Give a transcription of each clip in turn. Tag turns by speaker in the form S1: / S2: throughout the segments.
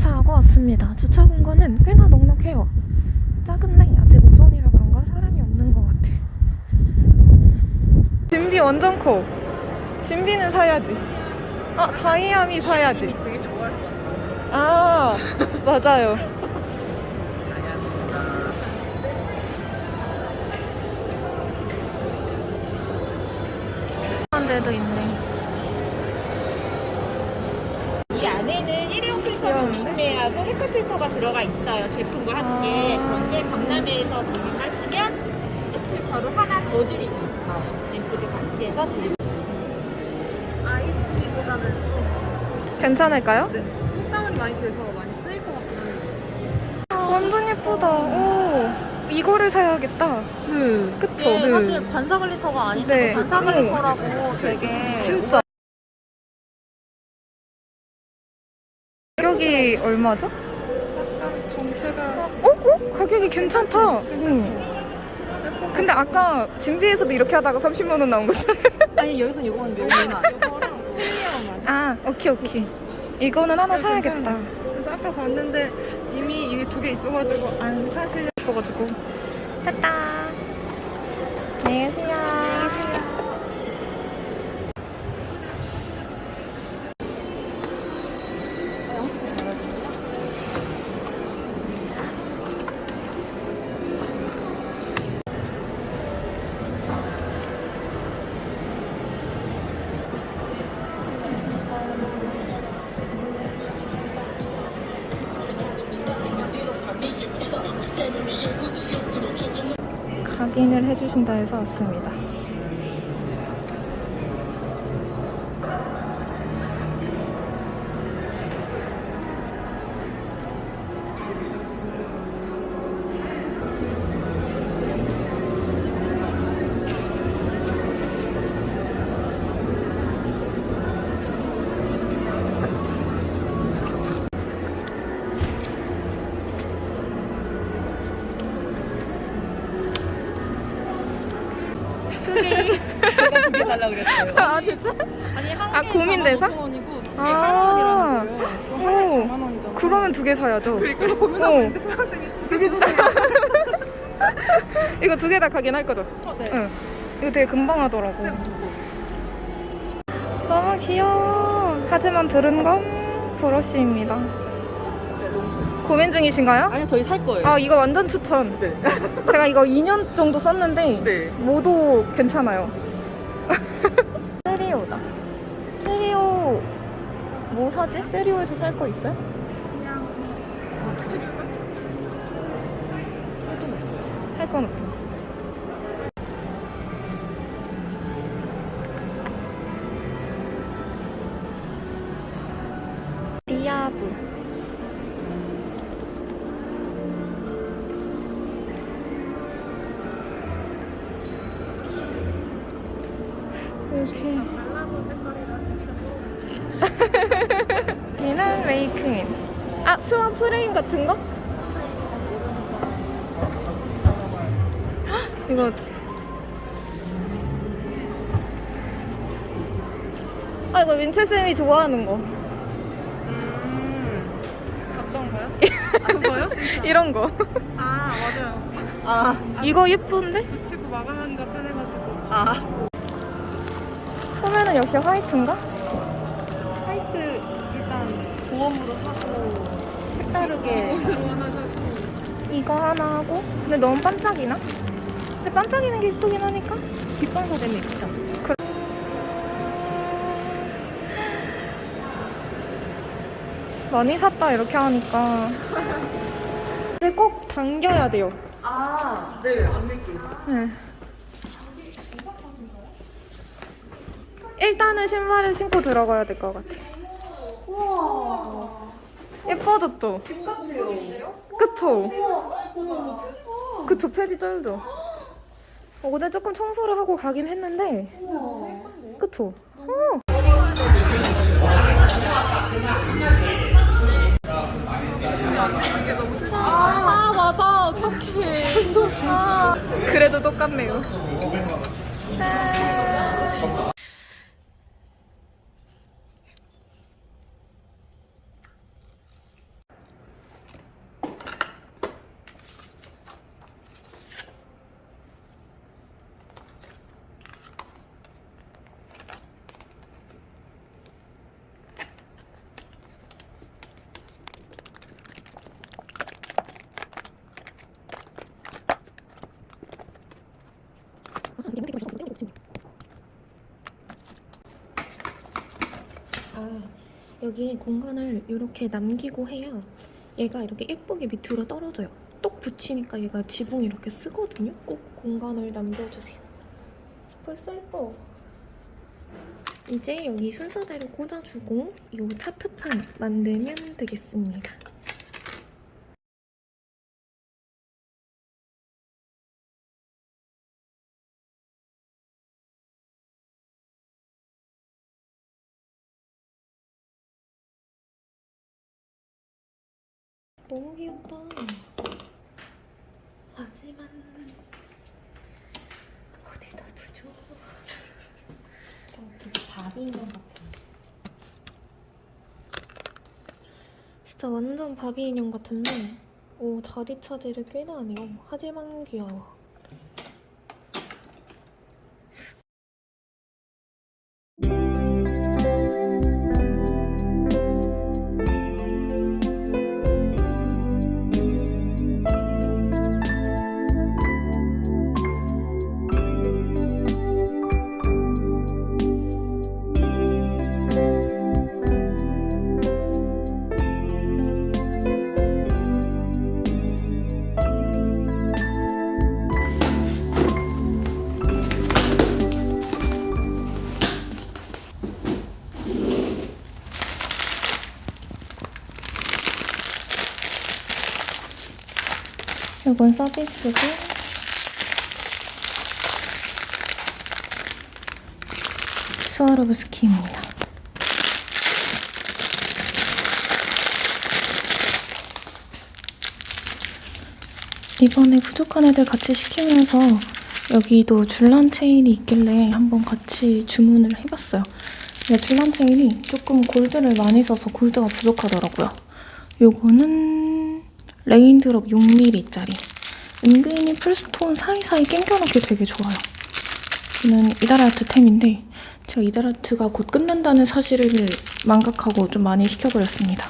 S1: 주차하고 왔습니다. 주차 공간은 꽤나 넉넉해요. 작은데 아직 오전이라 그런가 사람이 없는 것 같아. 진비 완전 커. 진비는 사야지. 아 다이아미 사야지.
S2: 되게 좋아할 것 같아.
S1: 아 맞아요. 한 데도 있네.
S3: 이 안에는 일회용 필터를 필터가 들어가 있어요. 제품과 함께.
S1: 아.
S3: 그런데 박람회에서 구입하시면 필터를 하나 더 드리고 있어요. 앰플도 같이 해서 드리고
S2: 아이즈미보다는 좀
S1: 괜찮을까요?
S2: 네, 톡다운이 많이 돼서 많이 쓰일 것 같긴 한데.
S1: 완전 예쁘다. 오 이거를 사야겠다.
S2: 네.
S1: 그쵸?
S2: 이게 사실 반사글리터가 아닌데
S1: 네.
S2: 반사글리터라고 되게
S1: 진짜. 가격이 얼마죠? 어? 어? 가격이 괜찮다. 응. 근데 아까 진비에서도 이렇게 하다가 30만 원 나온 거잖아요.
S2: 아니 여기서 이거랑 프리미엄만.
S1: 아, 오케이 오케이. 이거는 하나 사야겠다.
S2: 그래서 아까 봤는데 이미 이게 두 개 있어가지고 안 사실
S1: 있어가지고. 됐다. 안녕히 계세요. 각인을 해주신다 해서 왔습니다.
S2: 제가 두개 달라 그랬어요.
S1: 아 진짜?
S2: 아니
S1: 아, 고민돼서?
S2: 5원이고 두개
S1: 아.
S2: 8원이라는 거예요. 그럼
S1: 오.
S2: 하나에 4만 원이잖아.
S1: 그러면 두 개 사야죠.
S2: 그래서 고민하고 있는데 수강생이 두개 주세요.
S1: 이거 두 개다 각인할 거죠?
S2: 어, 네.
S1: 응. 이거 되게 금방 하더라고. 너무 귀여워. 하지만 들은 건 브러쉬입니다. 고민 중이신가요?
S2: 아니 저희 살 거예요.
S1: 아 이거 완전 추천.
S2: 네.
S1: 제가 이거 2년 정도 썼는데
S2: 네.
S1: 모두 괜찮아요. 세리오다. 세리오 뭐 사지? 세리오에서 살 거 있어요? 할 건. 리아브. 얘는 메이크인. 아, 스완 프레임 같은 거? 헉, 이거. 아, 이거 민채쌤이 좋아하는 거.
S2: 어떤 거요? 그거요?
S1: 이런 거.
S2: 아 맞아요.
S1: 아, 이거 예쁜데?
S2: 붙이고 마감하기가 편해가지고.
S1: 아. 소매는 역시 화이트인가?
S2: 보험으로 사고
S1: 색다르게. 이거 하나 하고. 근데 너무 반짝이나? 근데 반짝이는 게 이쁘긴 하니까.
S2: 뒷방사 되면 있죠.
S1: 많이 샀다 이렇게 하니까. 근데 꼭 당겨야 돼요.
S2: 아, 네, 안 밀게요.
S1: 네. 일단은 신발을 신고 들어가야 될 것 같아.
S2: 우와.
S1: 예뻐졌죠?
S2: 집 같아요.
S1: 그쵸? 그쵸, 패디 쩔죠? 어, 오늘 조금 청소를 하고 가긴 했는데, 그쵸? 어. 아, 맞아. 어떡해. 아, 그래도 똑같네요. 짠.
S4: 여기에 공간을 이렇게 남기고 해야 얘가 이렇게 예쁘게 밑으로 떨어져요. 똑 붙이니까 얘가 지붕 이렇게 쓰거든요. 꼭 공간을 남겨주세요. 벌써 예뻐. 이제 여기 순서대로 꽂아주고 이 차트판 만들면 되겠습니다. 귀엽다. 하지만 어디다 두죠?
S1: 어, 되게 밥인 것 같아.
S4: 진짜 완전 바비 인형 같은데 오 자리 차지를 꽤나 하네요. 하지만 귀여워. 이건 서비스고 스와로브스키입니다. 이번에 부족한 애들 같이 시키면서 여기도 줄란 체인이 있길래 한번 같이 주문을 해봤어요. 근데 줄란 체인이 조금 골드를 많이 써서 골드가 부족하더라고요. 요거는 raindrop 6mm짜리. 은근히 full stone 사이사이 낑겨넣기 되게 좋아요. 이는 이다라트 템인데 제가 이다라트가 곧 끝난다는 사실을 망각하고 좀 많이 시켜버렸습니다.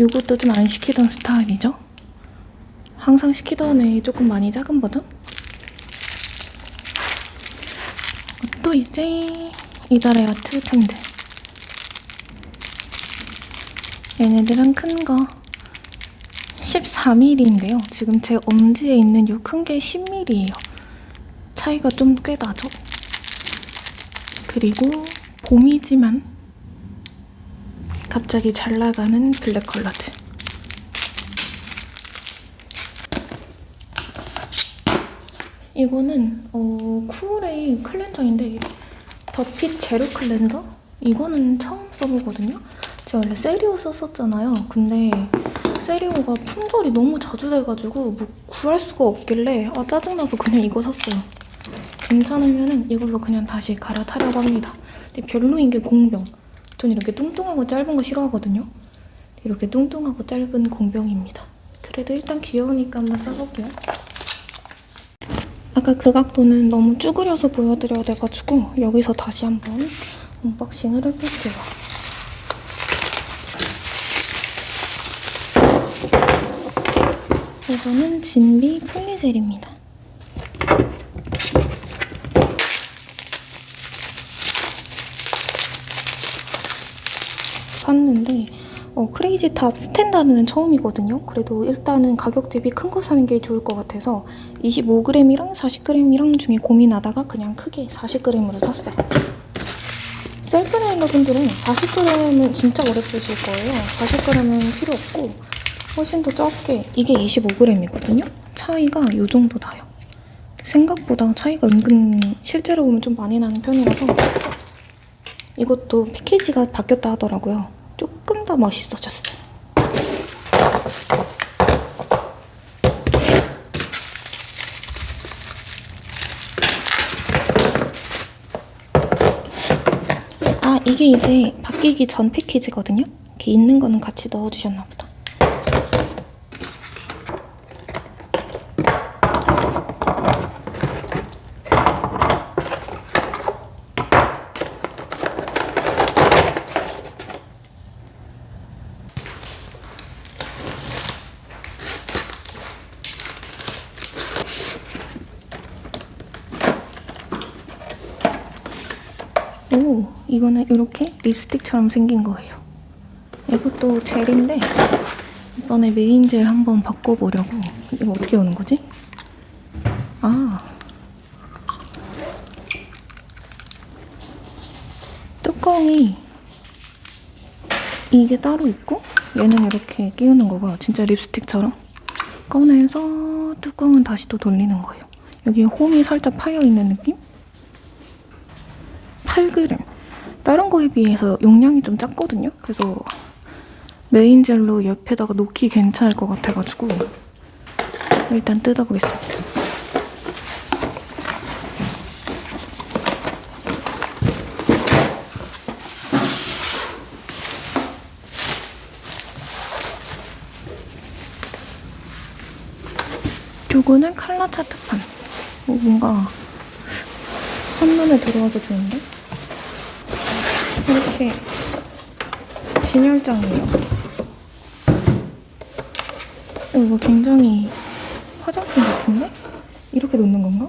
S4: 이것도 좀 안 시키던 스타일이죠. 항상 시키던 애 조금 많이 작은 버전? 또 이제 이달의 아트 템들 얘네들은 큰 거 14mm인데요. 지금 제 엄지에 있는 이 큰 게 10mm예요. 차이가 좀 꽤 나죠? 그리고 봄이지만 갑자기 잘 나가는 블랙 컬러들 이거는 어, 쿨의 cleanser인데 더핏 zero cleanser? 이거는 처음 써보거든요. 제가 원래 세리오 썼었잖아요. 근데 세리오가 품절이 너무 자주 돼가지고 뭐 구할 수가 없길래 아 짜증나서 그냥 이거 샀어요. 괜찮으면 이걸로 그냥 다시 갈아타려고 합니다. 근데 별로인 게 공병. 전 이렇게 뚱뚱하고 짧은 거 싫어하거든요. 이렇게 뚱뚱하고 짧은 공병입니다. 그래도 일단 귀여우니까 한번 써볼게요. 아까 그 각도는 너무 쭈그려서 보여드려야 돼가지고 여기서 다시 한번 unboxing을 해볼게요. 이거는 진비 poly gel입니다. 샀는데 어, crazy top standard는 처음이거든요. 그래도 일단은 가격 대비 큰 거 사는 게 좋을 것 같아서 25g이랑 40g이랑 중에 고민하다가 그냥 크게 40g으로 샀어요. self nailer 분들은 40g은 진짜 오래 쓰실 거예요. 40g은 필요 없고 훨씬 더 적게 이게 25g이거든요. 차이가 이 정도 나요. 생각보다 차이가 은근 실제로 보면 좀 많이 나는 편이라서 이것도 패키지가 바뀌었다 하더라고요. 조금 더 멋있어졌어요. 아 이게 이제 바뀌기 전 패키지거든요. 이렇게 있는 거는 같이 넣어주셨나 보다. 오, 이거는 이렇게 립스틱처럼 생긴 거예요. 이것도 젤인데 이번에 메인 젤 한번 바꿔보려고 이거 어떻게 오는 거지? 아 뚜껑이 이게 따로 있고 얘는 이렇게 끼우는 거가 진짜 립스틱처럼 꺼내서 뚜껑은 다시 또 돌리는 거예요. 여기 홈이 살짝 파여 있는 느낌? 8g. 다른 거에 비해서 용량이 좀 작거든요. 그래서 메인 젤로 옆에다가 놓기 괜찮을 것 같아가지고 일단 뜯어보겠습니다. 요거는 칼라 차트판. 어, 뭔가 한눈에 들어와서 좋은데? 이렇게 진열장이에요. 어, 이거 굉장히 화장품 같은데? 이렇게 놓는 건가?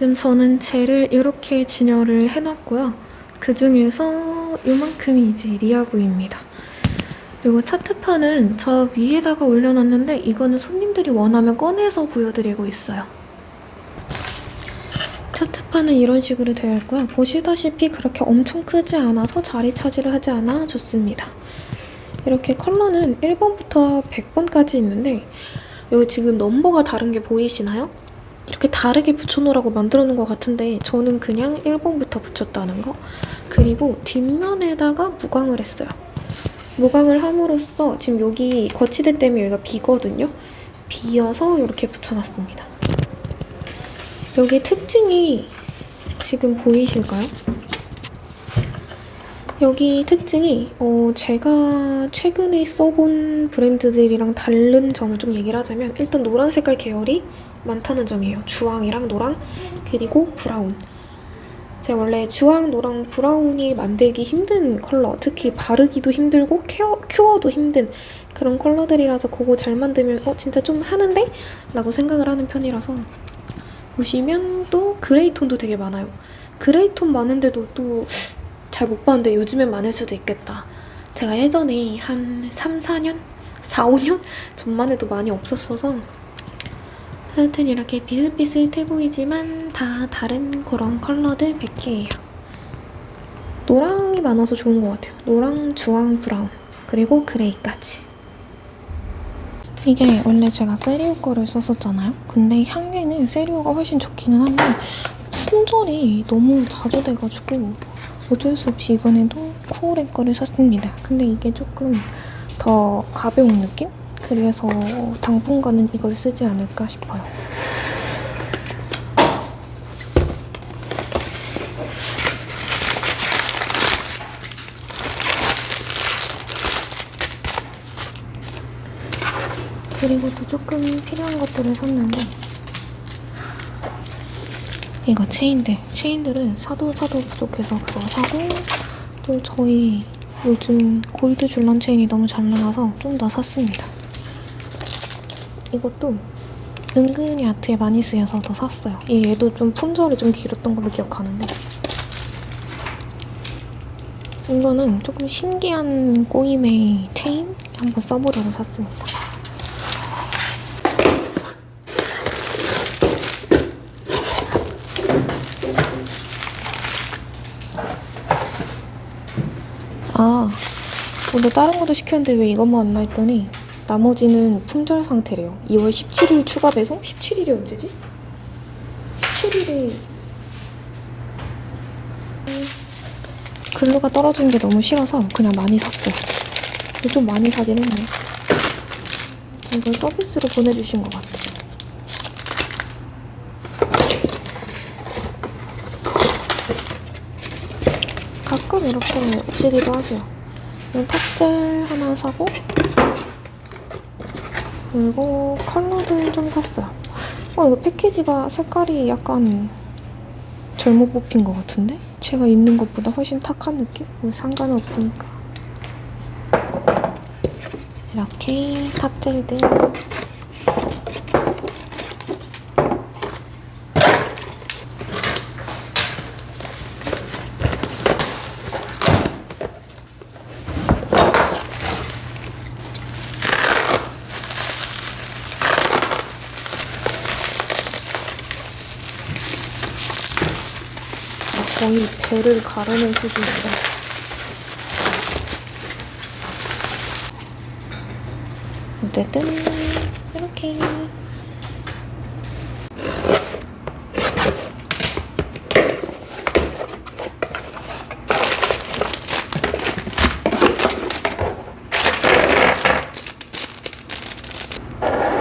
S4: 지금 저는 젤을 이렇게 진열을 해놨고요. 그 중에서 이만큼이 이제 리아부입니다. 그리고 차트판은 저 위에다가 올려놨는데 이거는 손님들이 원하면 꺼내서 보여드리고 있어요. 차트판은 이런 식으로 되어 있고요. 보시다시피 그렇게 엄청 크지 않아서 자리 차지를 하지 않아 좋습니다. 이렇게 컬러는 1번부터 100번까지 있는데 여기 지금 넘버가 다른 게 보이시나요? 이렇게 다르게 붙여놓으라고 만들어 놓은 것 같은데 저는 그냥 1번부터 붙였다는 거. 그리고 뒷면에다가 무광을 했어요. 무광을 함으로써 지금 여기 거치대 때문에 여기가 비거든요. 비어서 이렇게 붙여놨습니다. 여기 특징이 지금 보이실까요? 여기 특징이 어, 제가 최근에 써본 브랜드들이랑 다른 점을 좀 얘기를 하자면 일단 노란 색깔 계열이 많다는 점이에요. 주황이랑 노랑 그리고 브라운. 제가 원래 주황, 노랑, 브라운이 만들기 힘든 컬러 특히 바르기도 힘들고 케어, 큐어도 힘든 그런 컬러들이라서 그거 잘 만들면 어 진짜 좀 하는데? 라고 생각을 하는 편이라서 보시면 또 gray 톤도 되게 많아요. gray 톤 많은데도 또 잘 못 봤는데 요즘엔 많을 수도 있겠다. 제가 예전에 한 3, 4년? 4, 5년 전만 해도 많이 없었어서 하여튼 이렇게 비슷비슷해 보이지만 다 다른 그런 컬러들 100개예요. 노랑이 많아서 좋은 것 같아요. 노랑, 주황, 브라운 그리고 그레이까지. 이게 원래 제가 세리오 거를 썼었잖아요. 근데 향기는 세리오가 훨씬 좋기는 한데 품절이 너무 자주 돼가지고 어쩔 수 없이 이번에도 쿠오레 거를 샀습니다. 근데 이게 조금 더 가벼운 느낌? 그래서 당분간은 이걸 쓰지 않을까 싶어요. 그리고 또 조금 필요한 것들을 샀는데 이거 체인들 체인들은 사도 사도 부족해서 그거 사고 또 저희 요즘 골드 줄런 체인이 너무 잘 나가서 좀 더 샀습니다. 이것도 은근히 아트에 많이 쓰여서 더 샀어요. 이 얘도 좀 품절이 좀 길었던 걸로 기억하는데. 이거는 조금 신기한 꼬임의 체인 한번 써보려고 샀습니다 아, 오늘 다른 것도 시켰는데 왜 이것만 안나 했더니 나머지는 품절 상태래요. 2월 17일 추가 배송? 17일이 언제지? 17일이 글루가 떨어지는 게 너무 싫어서 그냥 많이 샀어요. 좀 많이 사긴 했네. 이걸 서비스로 보내주신 것 같아. 가끔 이렇게 오시기도 하세요. 탑젤 하나 사고 그리고 컬러들 좀 샀어요. 어 이거 패키지가 색깔이 약간 잘못 뽑힌 것 같은데? 제가 있는 것보다 훨씬 탁한 느낌? 뭐 상관은 없으니까 이렇게 탑젤들 거의 배를 가르는 수준이다. 어쨌든 이렇게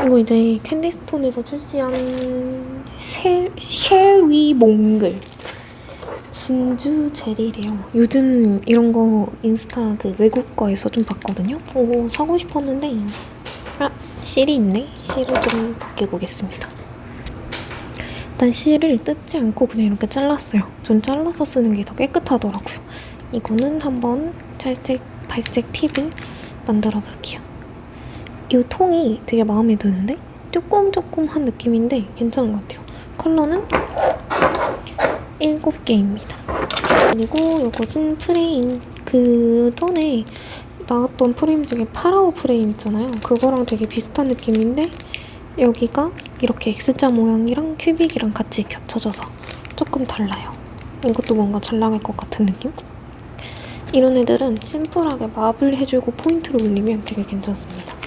S4: 이거 이제 캔디스톤에서 출시한 쉐, 쉐위 몽글 진주 젤이래요. 요즘 이런 거 인스타 그 외국 거에서 좀 봤거든요. 오, 사고 싶었는데 아 실이 있네. 실을 좀 벗겨보겠습니다. 일단 실을 뜯지 않고 그냥 이렇게 잘랐어요. 전 잘라서 쓰는 게 더 깨끗하더라고요. 이거는 한번 살색 발색 팁을 만들어 볼게요. 이 통이 되게 마음에 드는데 조금 조금 한 느낌인데 괜찮은 것 같아요. 컬러는 7개입니다. 그리고 요거는 프레임. 그 전에 나왔던 프레임 중에 파라오 프레임 있잖아요. 그거랑 되게 비슷한 느낌인데 여기가 이렇게 X자 모양이랑 큐빅이랑 같이 겹쳐져서 조금 달라요. 이것도 뭔가 잘 나갈 것 같은 느낌? 이런 애들은 심플하게 맙을 해주고 포인트를 올리면 되게 괜찮습니다.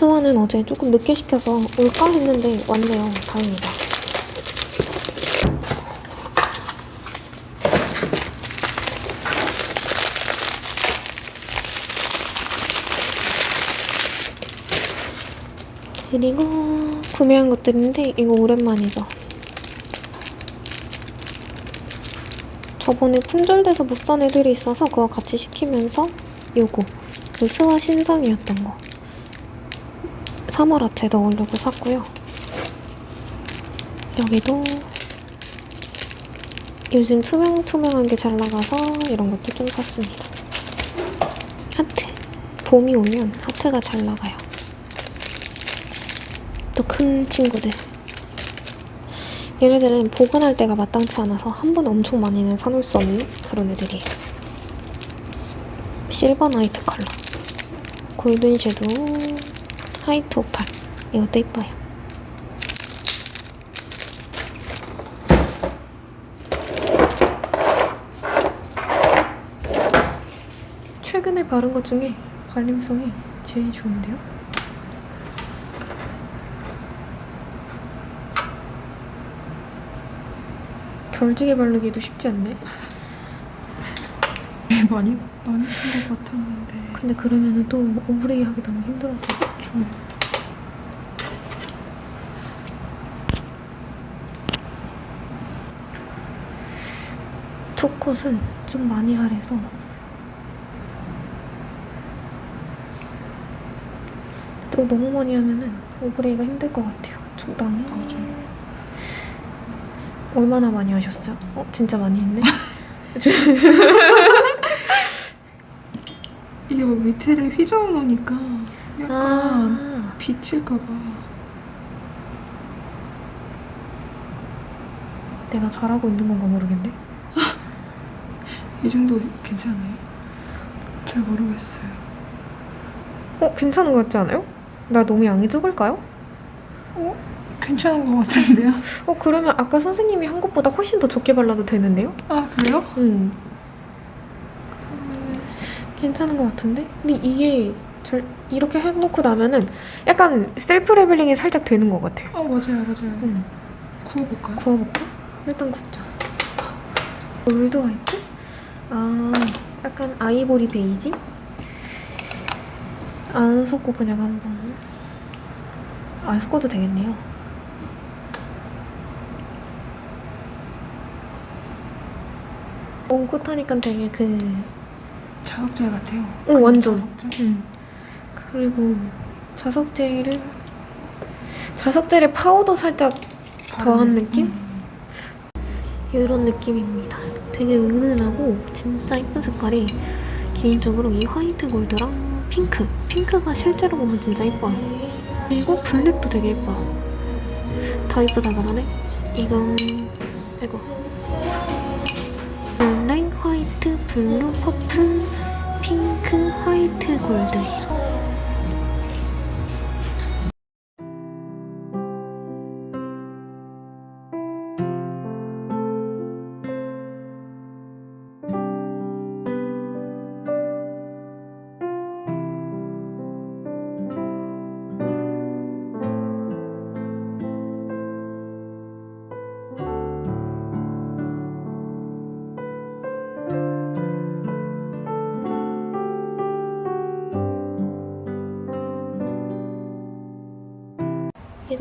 S4: 스와는 어제 조금 늦게 시켜서 올까 했는데 왔네요. 다행이다. 그리고 구매한 것들인데 이거 오랜만이죠. 저번에 품절돼서 못 산 애들이 있어서 그거 같이 시키면서 요거 그 스와 신상이었던 거 3월 아트에 넣으려고 샀고요. 여기도 요즘 투명투명한 게 잘 나가서 이런 것도 좀 샀습니다. 하트. 봄이 오면 하트가 잘 나가요. 또 큰 친구들. 얘네들은 보관할 때가 마땅치 않아서 한 번에 엄청 많이는 사놓을 수 없는 그런 애들이에요. Silver Night 컬러. Golden Shadow. White Opal. 이것도 이뻐요.
S5: 최근에 바른 것 중에 발림성이 제일 좋은데요? 결지게 바르기도 쉽지 않네.
S6: 많이 많이 쓴 것 같았는데.
S5: 근데 그러면은 또 오브레이 하기 너무 힘들어서 좀 two coat은 좀 많이 하래서 또 너무 많이 하면은 overlay가 힘들 것 같아요. 적당히. 얼마나 많이 하셨어요? 어, 진짜 많이 했네.
S6: 이게 막 밑에를 휘저어 놓으니까 약간
S5: 아,
S6: 비칠까봐.
S5: 내가 잘하고 있는 건가 모르겠네.
S6: 이 정도 괜찮아요? 잘 모르겠어요.
S5: 어, 괜찮은 것 같지 않아요? 나 너무 양이 적을까요?
S6: 괜찮은 것 같은데요?
S5: 어, 그러면 아까 선생님이 한 것보다 훨씬 더 적게 발라도 되는데요?
S6: 아 그래요?
S5: 응. 괜찮은 것 같은데? 근데 이게 절, 이렇게 해놓고 나면은 약간 self leveling이 살짝 되는 것 같아요.
S6: 아 맞아요 맞아요.
S5: 응.
S6: 구워볼까요?
S5: 구워볼까? 일단 굽자. old white? 아, 약간 아이보리 베이지? 안 섞고 그냥 한번. 안 섞어도 되겠네요. one coat하니까 되게 그,
S6: 자석젤 같아요.
S5: 오, 완전.
S6: 자석젤?
S5: 응. 그리고 자석젤을, 자석젤을 파우더 살짝 더한 느낌?
S6: 음.
S4: 이런 느낌입니다. 되게 은은하고 진짜 예쁜 색깔이 개인적으로 이 화이트 골드랑 핑크 핑크가 실제로 보면 진짜 예뻐요. 그리고 블랙도 되게 예뻐요. 다 예쁘다 그러네. 이건 이거 블랙, 화이트, 블루, purple, 핑크, 화이트, 골드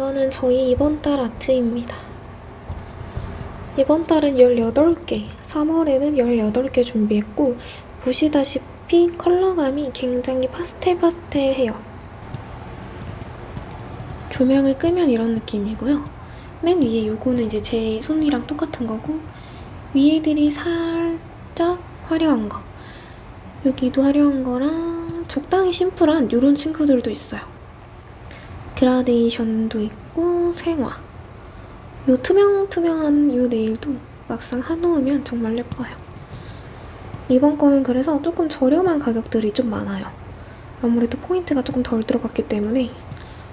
S4: 이거는 저희 이번 달 아트입니다. 이번 달은 18개, 3월에는 18개 준비했고 보시다시피 컬러감이 굉장히 파스텔 파스텔해요. 조명을 끄면 이런 느낌이고요. 맨 위에 요거는 이제 제 손이랑 똑같은 거고 위에들이 살짝 화려한 거 여기도 화려한 거랑 적당히 심플한 이런 친구들도 있어요. 그라데이션도 있고 생화. 요 투명투명한 요 네일도 막상 해놓으면 정말 예뻐요. 이번 거는 그래서 조금 저렴한 가격들이 좀 많아요. 아무래도 포인트가 조금 덜 들어갔기 때문에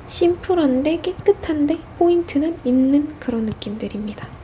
S4: 심플한데 깨끗한데 포인트는 있는 그런 느낌들입니다